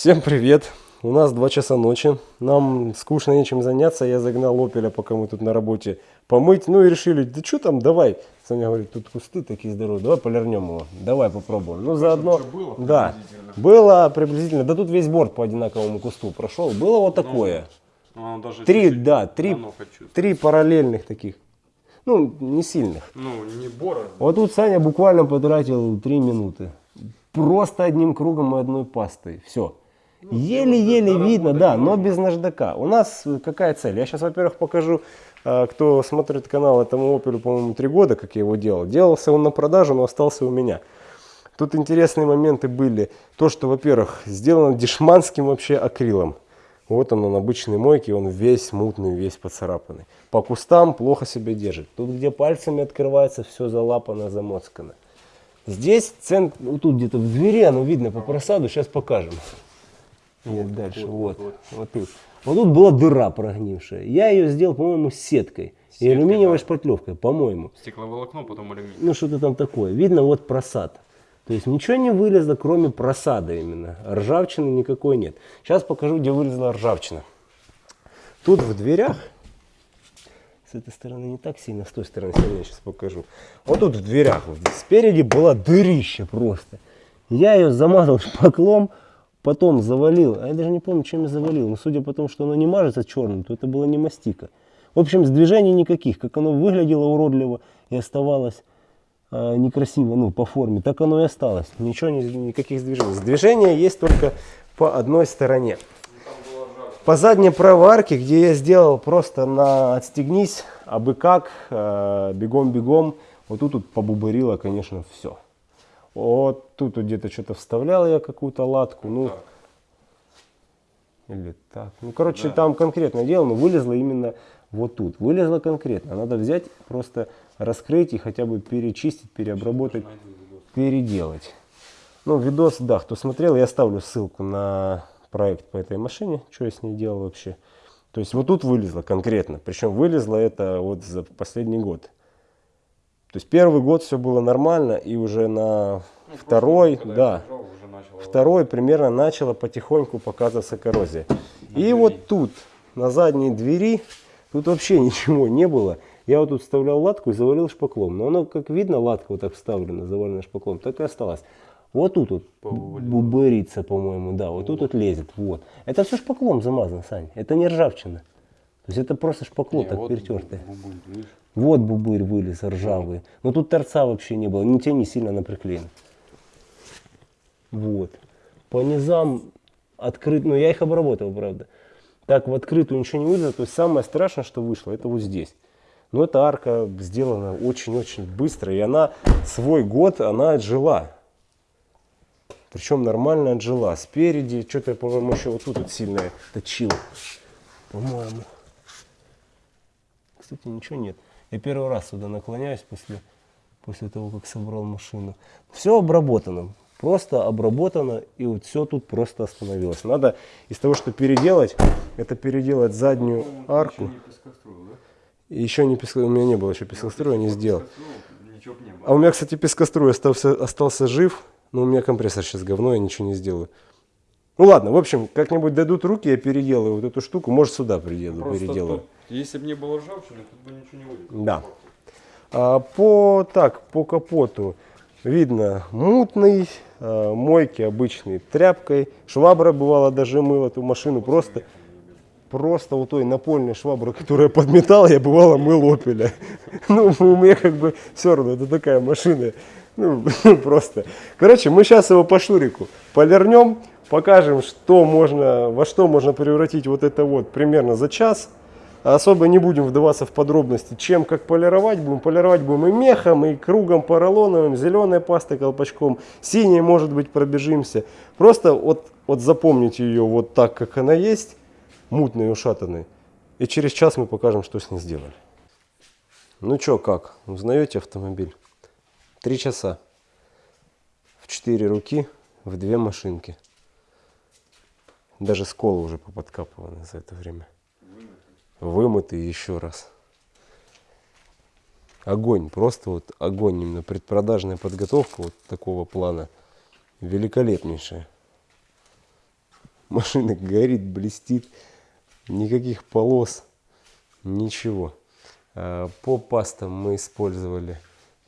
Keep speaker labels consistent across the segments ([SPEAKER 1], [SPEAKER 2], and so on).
[SPEAKER 1] Всем привет! У нас 2 часа ночи. Нам скучно нечем заняться. Я загнал опеля, пока мы тут на работе, помыть. Ну и решили, да что там, давай. Саня говорит, тут кусты такие здоровые, давай полирнем его. Давай попробуем. Ну заодно,
[SPEAKER 2] было
[SPEAKER 1] да, было приблизительно. Да тут весь борт по одинаковому кусту прошел. Было вот такое.
[SPEAKER 2] Ну, оно даже
[SPEAKER 1] Три, да, три, три параллельных таких. Ну, не сильных.
[SPEAKER 2] Ну, не бора.
[SPEAKER 1] Вот тут Саня буквально потратил 3 минуты. Просто одним кругом и одной пастой. Все. Еле-еле видно, да, но без наждака. У нас э, какая цель? Я сейчас, во-первых, покажу, э, кто смотрит канал этому опелю, по-моему, 3 года, как я его делал. Делался он на продажу, но остался у меня. Тут интересные моменты были. То, что, во-первых, сделано дешманским вообще акрилом. Вот он, он обычный мойки, он весь мутный, весь поцарапанный. По кустам плохо себя держит. Тут, где пальцами открывается, все залапано, замоцкано. Здесь центр, вот тут где-то в двери, оно видно по просаду, сейчас покажем. Нет, дальше, вот, вот, тут. Вот тут была дыра прогнившая. Я ее сделал, по-моему, сеткой. И
[SPEAKER 2] Сеткой,
[SPEAKER 1] алюминиевой
[SPEAKER 2] да.
[SPEAKER 1] шпатлевкой, по-моему.
[SPEAKER 2] Стекловолокно, потом алюминий.
[SPEAKER 1] Ну, что-то там такое. Видно, вот просад. То есть ничего не вылезло, кроме просада именно. Ржавчины никакой нет. Сейчас покажу, где вылезла ржавчина. Тут в дверях, с этой стороны не так сильно, с той стороны сильнее сейчас покажу. Вот тут в дверях, вот спереди была дырища просто. Я ее замазал шпаклом, потом завалил. А я даже не помню, чем я завалил. Но судя по тому, что оно не мажется черным, то это было не мастика. В общем, движений никаких. Как оно выглядело уродливо и оставалось а, некрасиво, ну, по форме, так оно и осталось. Ничего, ни- никаких движений. Движения есть только по одной стороне. По задней правой арке, где я сделал просто на отстегнись, абы как, э, бегом-бегом, вот тут, тут побубырило, конечно, все. Вот тут вот где-то что-то вставлял я какую-то латку, ну,
[SPEAKER 2] Так.
[SPEAKER 1] или так. Ну, короче,
[SPEAKER 2] Да.
[SPEAKER 1] там конкретное дело, но вылезло именно вот тут. Вылезло конкретно. Надо взять, просто раскрыть и хотя бы перечистить, переобработать, переделать. Ну, видос, да, кто смотрел, я оставлю ссылку на проект по этой машине, что я с ней делал вообще. То есть вот тут вылезло конкретно. Причем вылезло это вот за последний год. То есть первый год все было нормально, и уже на
[SPEAKER 2] Ну,
[SPEAKER 1] второй, да,
[SPEAKER 2] начало-
[SPEAKER 1] второй примерно начала потихоньку показываться коррозия. И вот тут, на задней двери, тут вообще ничего не было. Я вот тут вставлял латку и завалил шпаклом. Но оно, как видно, латка вот так вставлена, завалена шпаклом, так и осталась. Вот тут вот бубырится, по-моему, да, вот тут вот лезет, вот. Это все шпаклом замазано, Сань, это не ржавчина. То есть это просто шпакло
[SPEAKER 2] Не,
[SPEAKER 1] так
[SPEAKER 2] вот
[SPEAKER 1] перетертое.
[SPEAKER 2] видишь?
[SPEAKER 1] Вот бубырь вылез ржавый. Но тут торца вообще не было, ни те не сильно она приклеена. Вот. По низам открыт, ну я их обработал, правда. Так в открытую ничего не вылезло. То есть самое страшное, что вышло, это вот здесь. Но эта арка сделана очень-очень быстро. И она свой год, она отжила. Причем нормально отжила. Спереди, что-то, по-моему, еще вот тут вот сильно точил. По-моему. Кстати, ничего нет. Я первый раз сюда наклоняюсь после, после того, как собрал машину. Все обработано. Просто обработано, и вот все тут просто остановилось. Надо из того, что переделать, это переделать заднюю арку.
[SPEAKER 2] Еще не пескоструил, да?
[SPEAKER 1] И еще не песко... У меня не было еще пескоструя, не сделал. А у меня, кстати, пескоструй остался, остался жив, но у меня компрессор сейчас говно, я ничего не сделаю. Ну ладно, в общем, как-нибудь дадут руки, я переделаю вот эту штуку, может сюда приеду,
[SPEAKER 2] Просто
[SPEAKER 1] переделаю.
[SPEAKER 2] тут, если бы не было ржавчины, тут бы ничего не вылезло.
[SPEAKER 1] Да. А, по, так, по капоту видно мутный, а, мойки обычной тряпкой. Швабра бывало даже мыла эту машину просто, просто вот той напольной шваброй, которая подметала, я бывало мыл опеля. Ну, у меня как бы все равно, это такая машина. Ну, просто. Короче, мы сейчас его по шурику полирнем, покажем, что можно, во что можно превратить вот это вот примерно за час. Особо не будем вдаваться в подробности, чем как полировать. Будем полировать будем и мехом, и кругом поролоновым, зеленой пастой колпачком, синей, может быть, пробежимся. Просто вот, вот запомните ее вот так, как она есть, мутной и ушатанной. И через час мы покажем, что с ней сделали. Ну что, как? Узнаете автомобиль? Три часа. В четыре руки, в две машинки. Даже сколы уже поподкапываны за это время. Вымытый еще раз. Огонь, просто вот огонь, именно предпродажная подготовка вот такого плана великолепнейшая. Машина горит, блестит. Никаких полос, ничего. А, По пастам мы использовали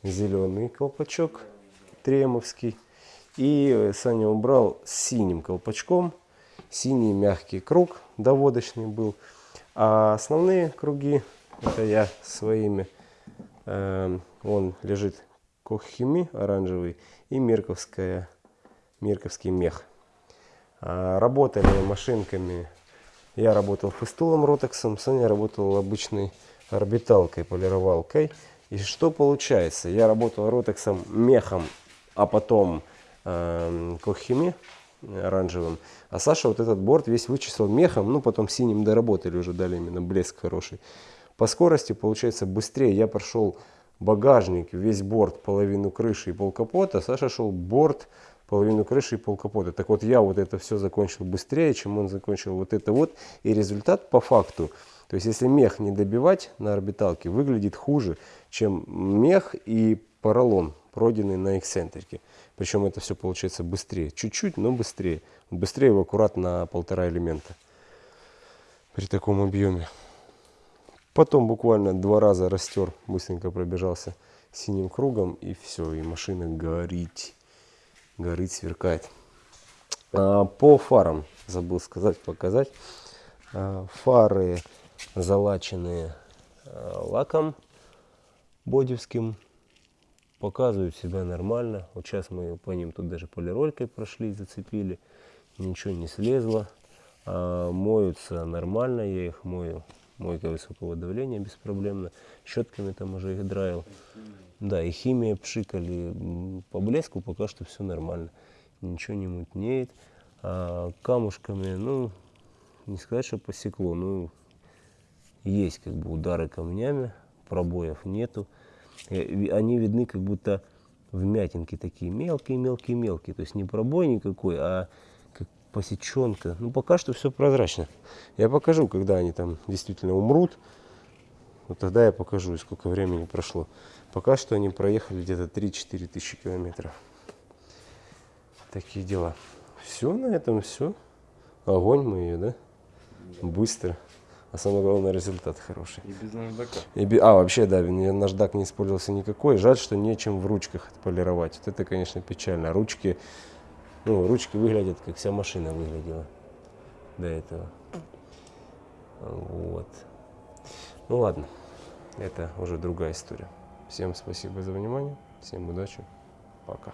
[SPEAKER 1] зеленый колпачок тремовский. И Саня убрал синим колпачком. Синий мягкий круг доводочный был. А основные круги, это я своими. Эм, Он лежит Коххими оранжевый и Мерковская, Мерковский мех. А, Работали машинками. Я работал фестулом ротексом, Саня работал обычной орбиталкой, полировалкой. И что получается? Я работал ротексом мехом, а потом эм, коххими оранжевым. А Саша вот этот борт весь вычислил мехом, ну потом синим доработали уже, дали именно блеск хороший. По скорости получается быстрее. Я прошел багажник, весь борт, половину крыши и пол капота. Саша шел борт, половину крыши и пол капота. Так вот я вот это все закончил быстрее, чем он закончил вот это вот. И результат по факту, то есть если мех не добивать на орбиталке, выглядит хуже, чем мех и поролон, пройденный на эксцентрике. Причем это все получается быстрее. Чуть-чуть, но быстрее. Быстрее его аккуратно на полтора элемента при таком объеме. Потом буквально два раза растер, быстренько пробежался синим кругом и все, и машина горит, горит, сверкает. А, по фарам забыл сказать, показать. А, фары залаченные а, лаком бодевским, показывают себя нормально. Вот сейчас мы по ним тут даже полиролькой прошли, зацепили, ничего не слезло. А, моются нормально, я их мою мойка высокого давления беспроблемно. Щетками там уже их драил. Да, и химия пшикали. По блеску пока что все нормально. Ничего не мутнеет. А камушками, ну, не сказать, что посекло, ну, есть как бы удары камнями, пробоев нету. Э, Они видны как будто вмятинки такие мелкие-мелкие-мелкие. То есть не пробой никакой, а как посеченка. Ну, пока что все прозрачно. Я покажу, когда они там действительно умрут. Вот тогда я покажу, сколько времени прошло. Пока что они проехали где-то 3-4 тысячи километров. Такие дела. Все на этом все. Огонь мы ее, да? Быстро. А самое главное, результат хороший.
[SPEAKER 2] И без наждака.
[SPEAKER 1] И би- А, вообще, да, наждак не использовался никакой. Жаль, что нечем в ручках отполировать. Вот это, конечно, печально. Ручки, ну, ручки выглядят, как вся машина выглядела до этого. Вот. Ну ладно, это уже другая история. Всем спасибо за внимание, всем удачи, пока.